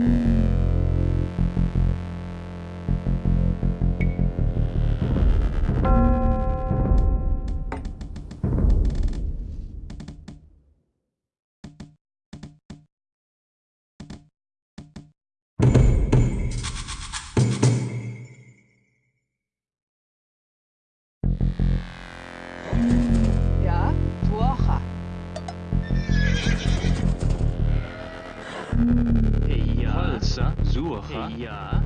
Bye. Yeah.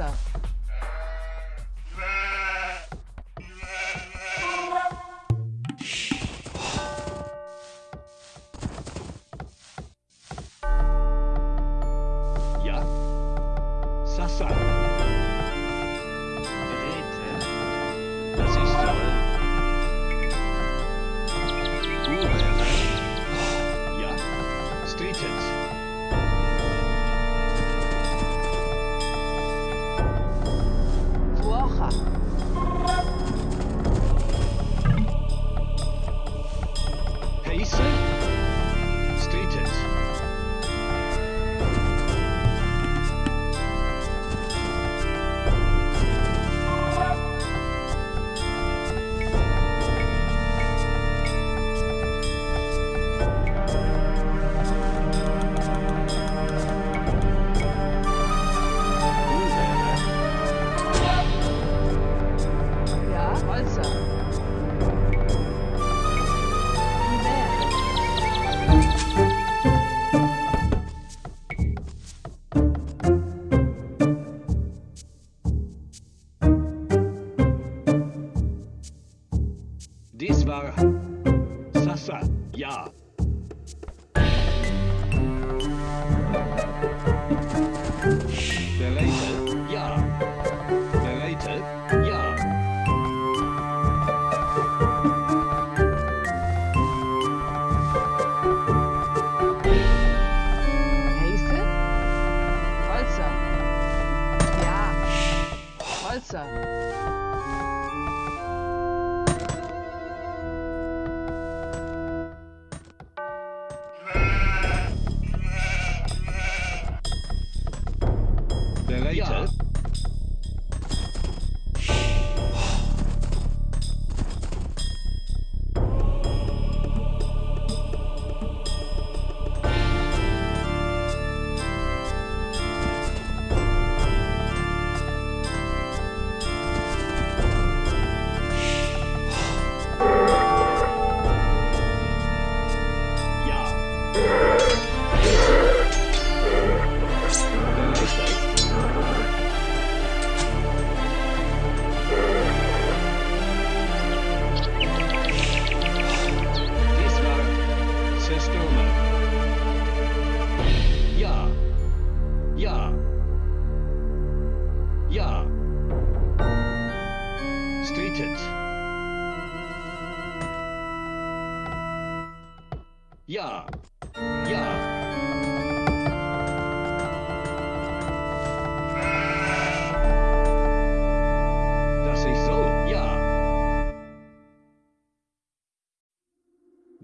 up.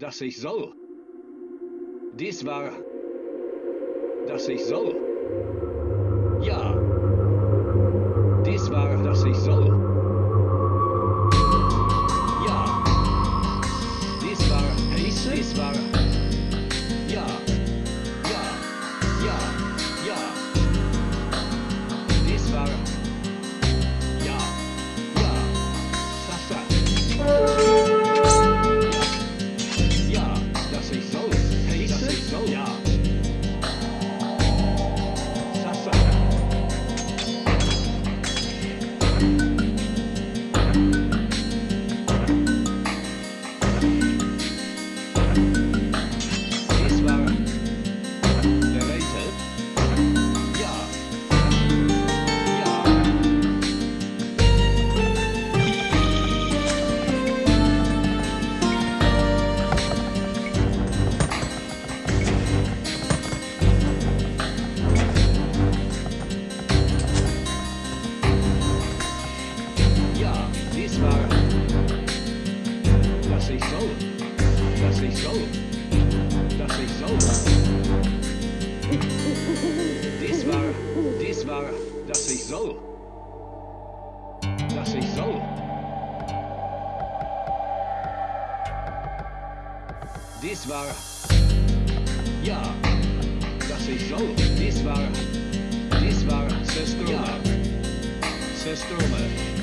dass ich soll. Dies war, dass ich soll. Ja. sage, dass ich soll. Dass ich soll. Dies war, ja, dass ich soll. Dies war, dies war Systeme. Ja. Systeme.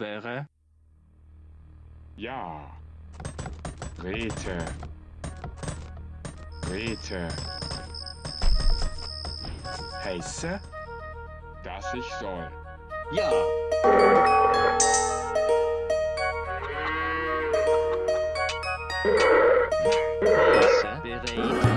wäre? Ja. Grete. Grete. Heiße? Dass ich soll. Ja. Heiße, bereit.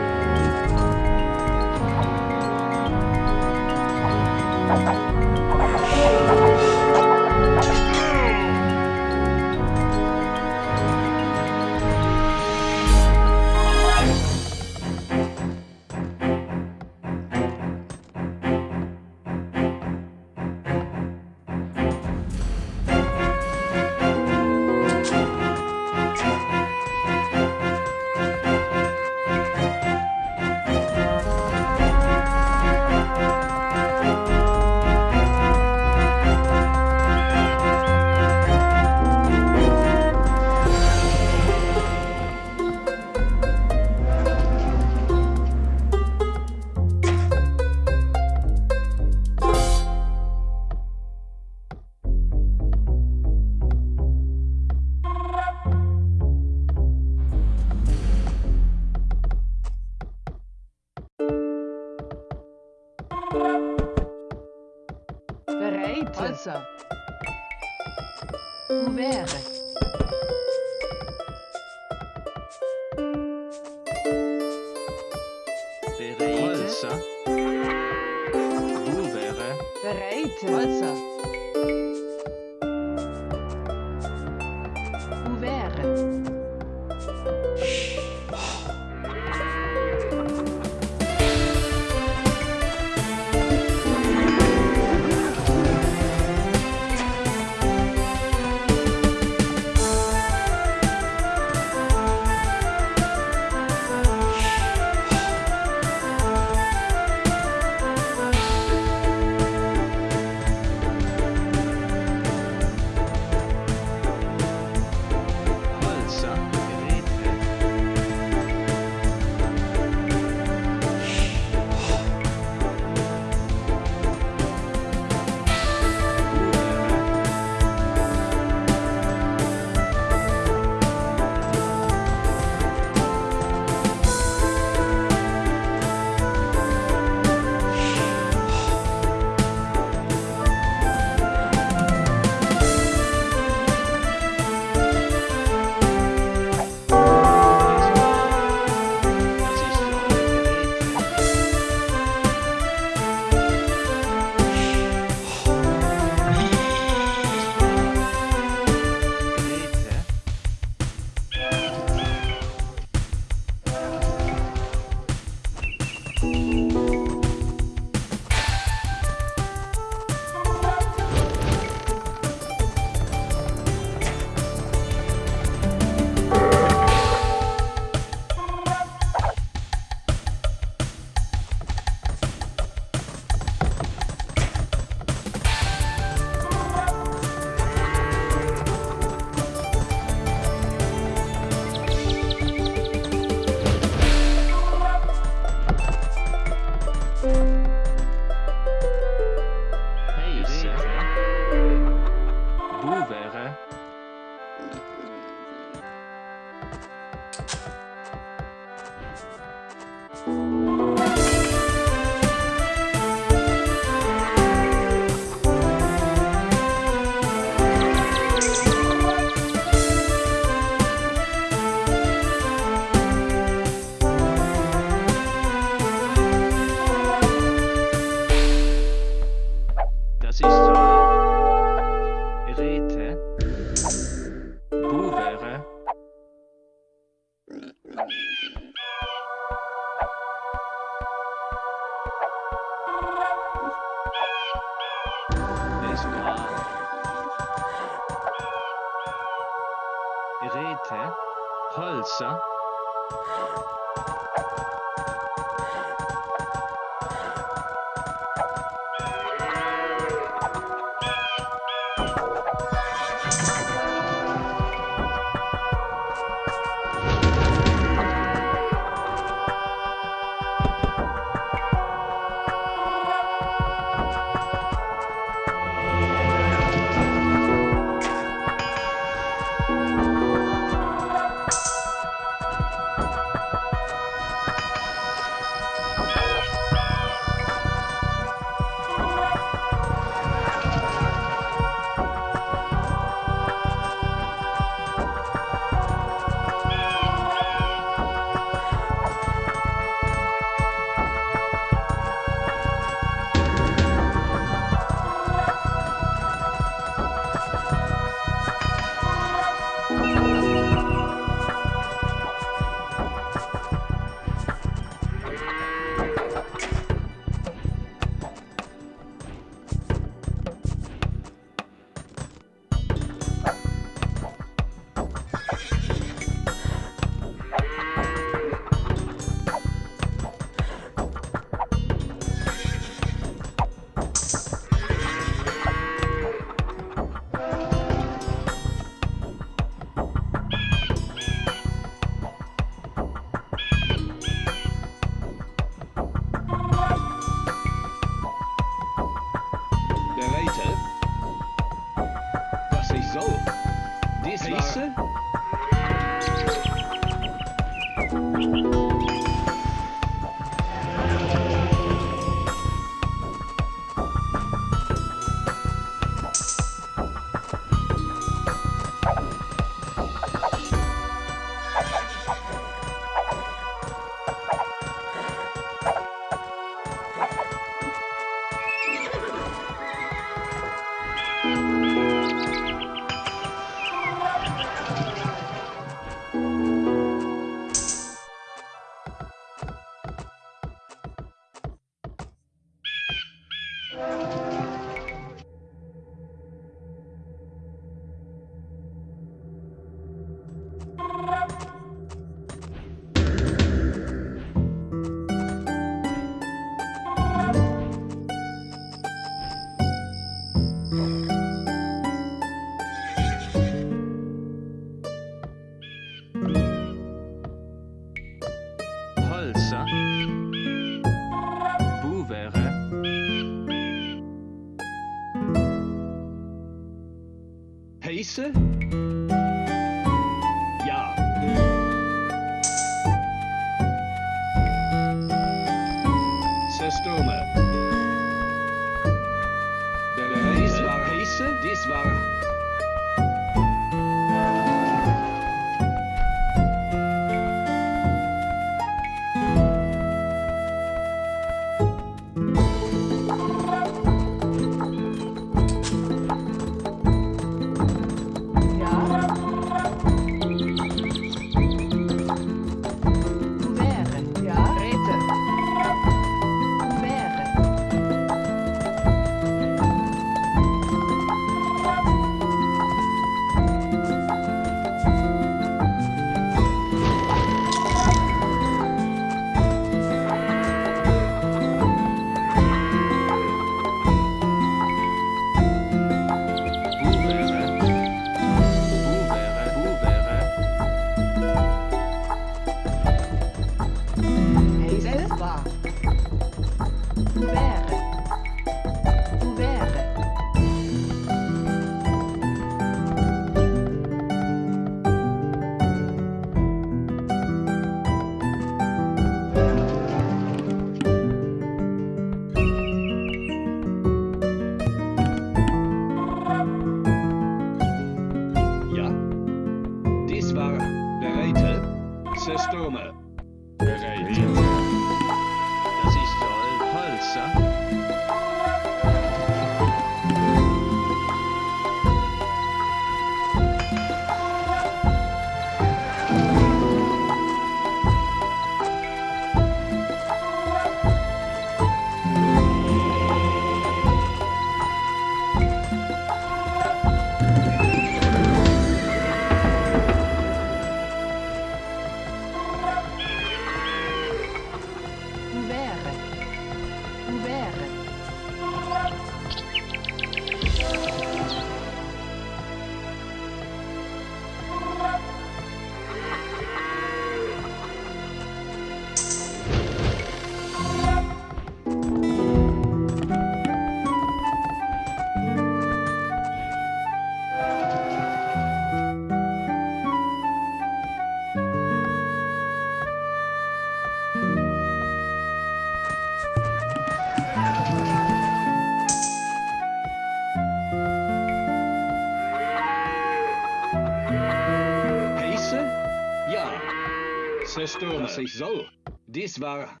stören sich so. Dies war...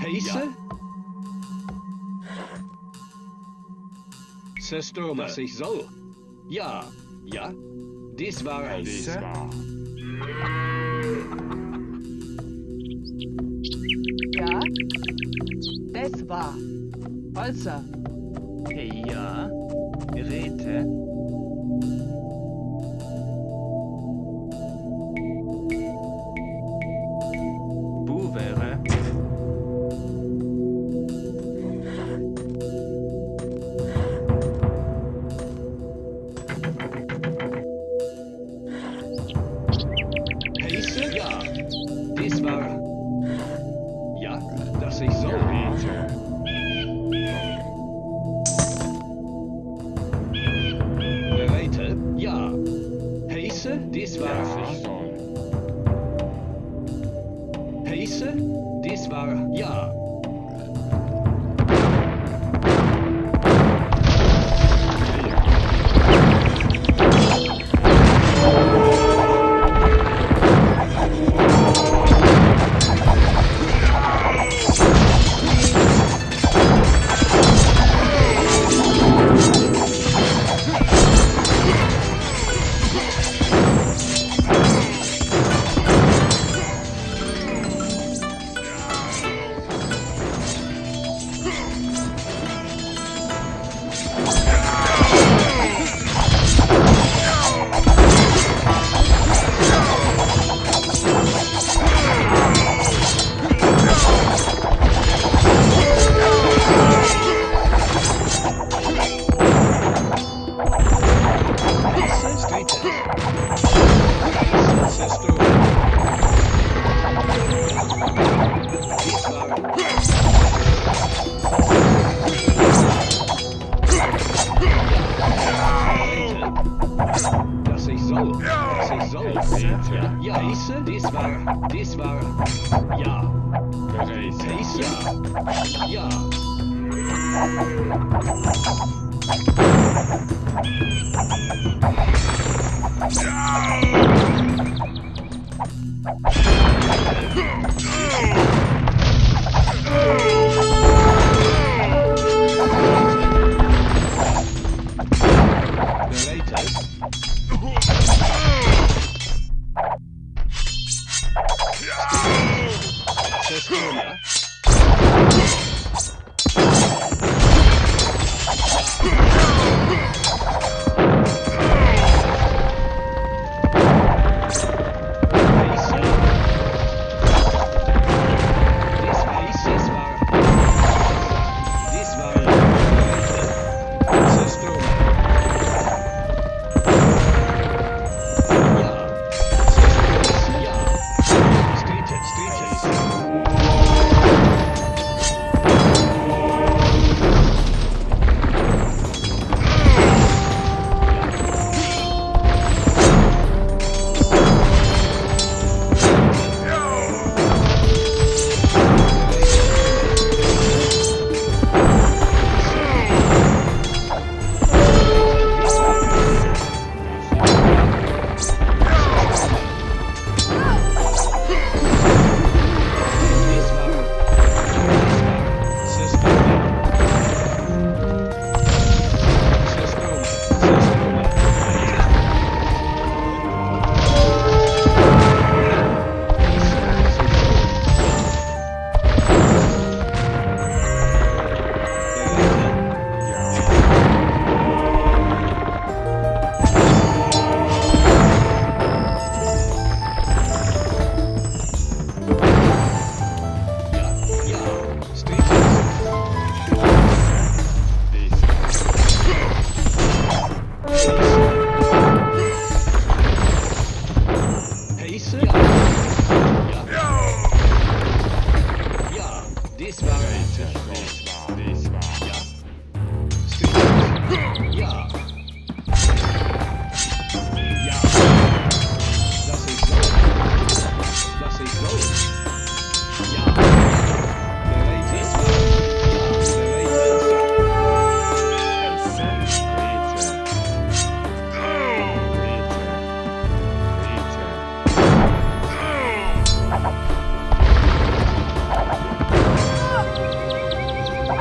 Heiße? Ja. Zerstürmer sich äh. so. Ja, ja. Dies war... Dies war... Ja, das war Holzer. Ja, Heisse, das war, das war, ja. Geräte. Heisse, ja.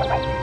拜拜。